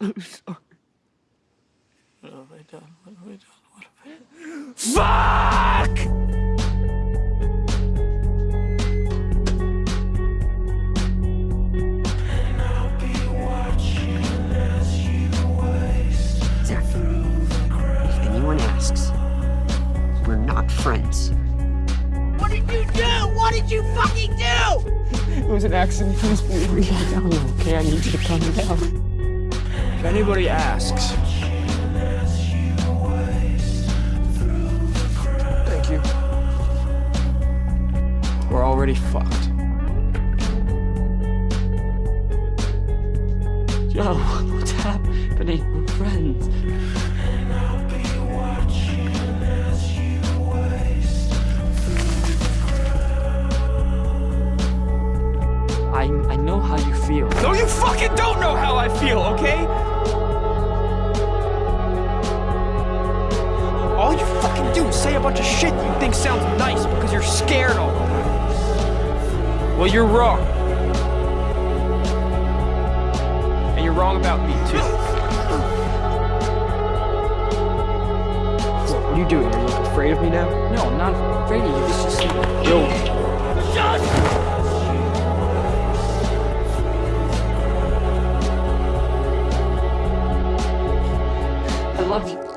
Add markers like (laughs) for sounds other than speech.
I'm sorry. What have I done? What have I done? What have I done? Fuck! Zach, if anyone asks, we're not friends. What did you do? What did you fucking do? It was an accident. Please me. Calm down, okay? I need you to calm down. If anybody asks. Thank you. We're already fucked. Joe, (laughs) what's happening? We're friends. I I know how you feel. No, you fucking don't know how I feel, okay? All you fucking do is say a bunch of shit that you think sounds nice because you're scared all the time. Well, you're wrong. And you're wrong about me, too. What are you doing? Are you afraid of me now? No, I'm not afraid of you. This is... Yo. envie.